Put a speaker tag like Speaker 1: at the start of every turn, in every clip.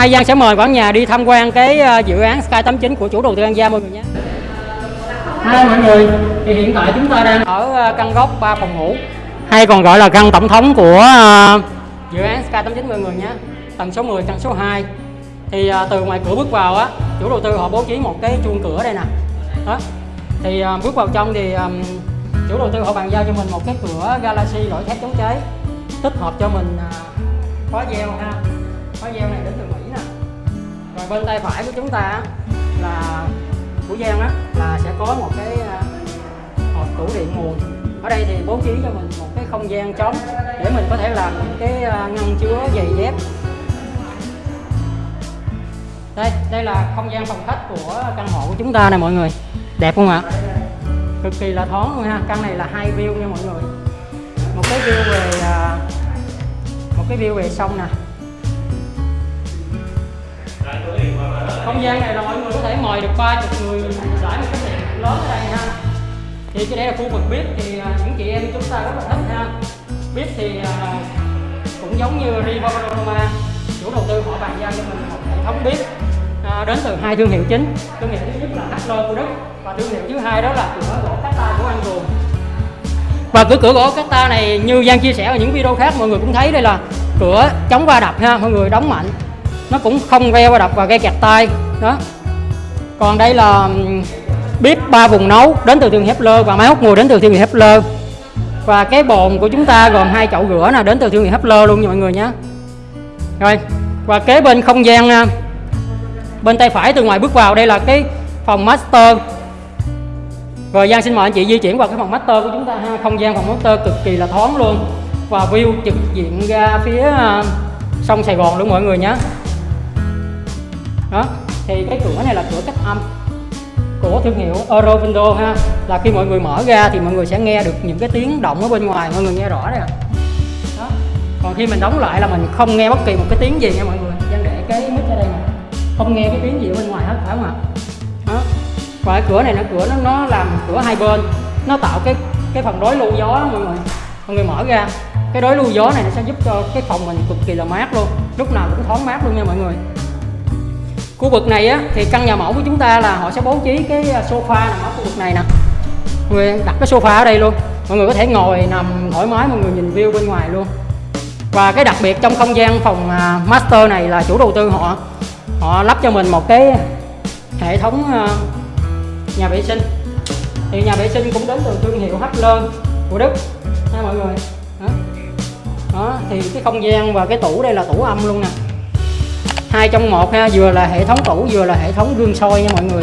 Speaker 1: nay Giang sẽ mời cả nhà đi tham quan cái ờ, dự án Sky 89 của chủ đầu tư An Gia mọi người nhé. Hai mọi người, thì hiện tại chúng ta đang ở ờ, căn góc 3 phòng ngủ hay còn gọi là căn tổng thống của ờ, dự án Sky 89 mọi người nhé. Tầng số 10, căn số 2. Thì từ ngoài cửa bước vào á, chủ đầu tư họ bố trí một cái chuông cửa đây nè. Đó. Thì bước vào trong thì chủ đầu tư họ bàn giao cho mình một cái cửa Galaxy loại thép chống cháy tích hợp cho mình khóa gieo ha khóa gieo này đến từ rồi bên tay phải của chúng ta là của Giang á, là sẽ có một cái à, hộp tủ điện nguồn ở đây thì bố trí cho mình một cái không gian trống để mình có thể làm những cái à, ngăn chứa giày dép. Đây đây là không gian phòng khách của căn hộ của chúng ta nè mọi người. Đẹp không ạ? Cực kỳ là thoáng luôn ha. Căn này là hai view nha mọi người. Một cái view về à, một cái view về sông nè. Không gian này là mọi người có thể mời được 30 người giải một cái tiệc lớn ở đây ha. Thì cái đây là khu vực bếp thì à, những chị em chúng ta rất là thích ha. Bếp thì à, cũng giống như Riva Panorama chủ đầu tư họ bàn giao cho mình một hệ thống bếp à, đến từ hai thương hiệu chính. Thương hiệu thứ nhất là HL của Đức và thương hiệu thứ hai đó là cửa gỗ Cata của Anh Cường. Và cửa cửa gỗ Cata này như Giang chia sẻ ở những video khác mọi người cũng thấy đây là cửa chống va đập ha mọi người đóng mạnh. Nó cũng không ve va đập và gây kẹt tay đó. Còn đây là bếp ba vùng nấu đến từ thương hiệu Hepler và máy hút mùi đến từ thương hiệu Hepler và cái bồn của chúng ta gồm hai chậu rửa nè, đến từ thương hiệu Hepler luôn nha mọi người nhé rồi, và kế bên không gian à, bên tay phải từ ngoài bước vào, đây là cái phòng master. Rồi Giang xin mời anh chị di chuyển vào cái phòng master của chúng ta ha. Không gian phòng master cực kỳ là thoáng luôn. Và view trực diện ra phía à, sông Sài Gòn luôn mọi người nhé đó thì cái cửa này là cửa cách âm của thương hiệu Euro Window ha. Là khi mọi người mở ra thì mọi người sẽ nghe được những cái tiếng động ở bên ngoài, mọi người nghe rõ đây ạ. Đó. Còn khi mình đóng lại là mình không nghe bất kỳ một cái tiếng gì nha mọi người. Giang để cái mic ở đây nè. Không nghe cái tiếng gì ở bên ngoài hết, phải không ạ? Đó. Và cái cửa này nó cửa nó nó làm cửa hai bên. Nó tạo cái cái phần đối lưu gió đó mọi người. Mọi người mở ra. Cái đối lưu gió này nó sẽ giúp cho cái phòng mình cực kỳ là mát luôn. Lúc nào cũng thoáng mát luôn nha mọi người khu vực này á, thì căn nhà mẫu của chúng ta là họ sẽ bố trí cái à, sofa nằm ở khu vực này nè. Mọi người đặt cái sofa ở đây luôn. Mọi người có thể ngồi nằm thoải mái, mọi người nhìn view bên ngoài luôn. Và cái đặc biệt trong không gian phòng à, master này là chủ đầu tư họ. Họ lắp cho mình một cái hệ thống à, nhà vệ sinh. Thì nhà vệ sinh cũng đến từ thương hiệu Hapler của Đức. Ha mọi người. Đó. đó, thì cái không gian và cái tủ đây là tủ âm luôn nè hai trong một ha vừa là hệ thống tủ vừa là hệ thống gương soi nha mọi người.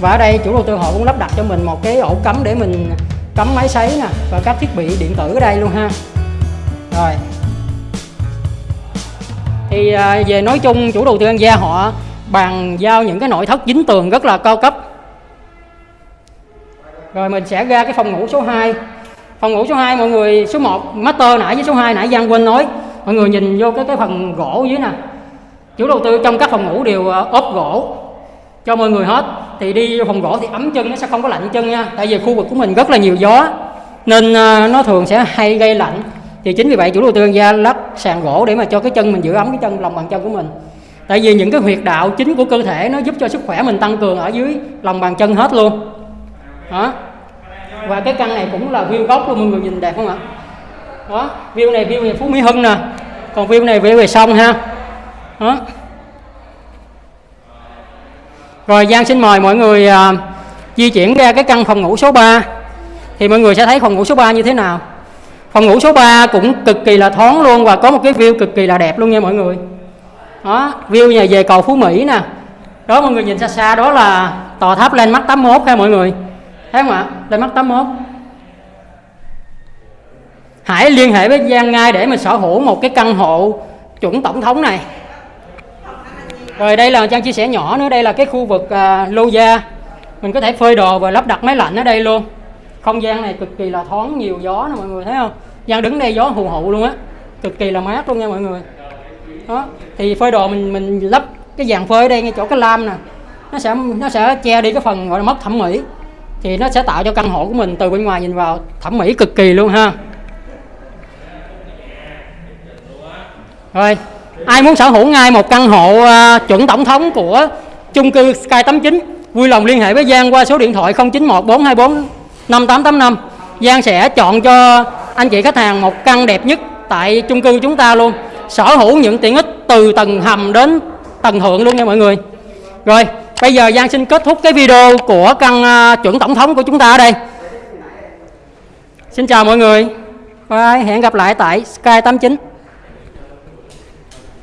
Speaker 1: Và ở đây chủ đầu tư họ cũng lắp đặt cho mình một cái ổ cắm để mình cắm máy sấy nè và các thiết bị điện tử ở đây luôn ha. Rồi. Thì à, về nói chung chủ đầu tư An Gia họ bàn giao những cái nội thất dính tường rất là cao cấp. Rồi mình sẽ ra cái phòng ngủ số 2 phòng ngủ số 2 mọi người số 1 master nãy với số 2 nãy Giang quên nói. Mọi người nhìn vô cái cái phần gỗ dưới nè chủ đầu tư trong các phòng ngủ đều ờ, ốp gỗ. Cho mọi người hết. Thì đi phòng gỗ thì ấm chân, nó sẽ không có lạnh chân nha. Tại vì khu vực của mình rất là nhiều gió, nên ờ, nó thường sẽ hay gây lạnh. Thì chính vì vậy chủ đầu tư ra lắp sàn gỗ để mà cho cái chân mình giữ ấm cái chân, lòng bàn chân của mình. Tại vì những cái huyệt đạo chính của cơ thể nó giúp cho sức khỏe mình tăng cường ở dưới lòng bàn chân hết luôn. Đó. Và cái căn này cũng là view góc luôn, mọi người nhìn đẹp không ạ? Đó. View này view này phú mỹ hưng nè. Còn view này view về sông ha đó rồi Giang xin mời mọi người à, di chuyển ra cái căn phòng ngủ số 3 thì mọi người sẽ thấy phòng ngủ số 3 như thế nào? Phòng ngủ số 3 cũng cực kỳ là thoáng luôn và có một cái view cực kỳ là đẹp luôn nha mọi người. Đó view nhà về cầu Phú Mỹ nè. Đó mọi người nhìn xa xa đó là tòa tháp lên mắt 81 ha mọi người. Thấy không ạ? Lên mắt 81 hãy liên hệ với Giang ngay để mình sở hữu một cái căn hộ chuẩn tổng thống này rồi đây là Trang chia sẻ nhỏ nữa đây là cái khu vực à, lô gia mình có thể phơi đồ và lắp đặt máy lạnh ở đây luôn. Không gian này cực kỳ là thoáng nhiều gió nè mọi người thấy không? Giang đứng đây gió hù hụ luôn á cực kỳ là mát luôn nha mọi người. Đó thì phơi đồ mình mình lắp cái dàn phơi ở đây ngay chỗ cái lam nè. Nó sẽ nó sẽ che đi cái phần gọi là mất thẩm mỹ. Thì nó sẽ tạo cho căn hộ của mình từ bên ngoài nhìn vào thẩm mỹ cực kỳ luôn ha. Rồi ai muốn sở hữu ngay một căn hộ à, chuẩn tổng thống của chung cư Sky 89 vui lòng liên hệ với Giang qua số điện thoại 091 424 5885 Giang sẽ chọn cho anh chị khách hàng một căn đẹp nhất tại chung cư chúng ta luôn. Sở hữu những tiện ích từ tầng hầm đến tầng thượng luôn nha mọi người. Rồi bây giờ Giang xin kết thúc cái video của căn à, chuẩn tổng thống của chúng ta ở đây. Xin chào mọi người. Bye, hẹn gặp lại tại Sky 89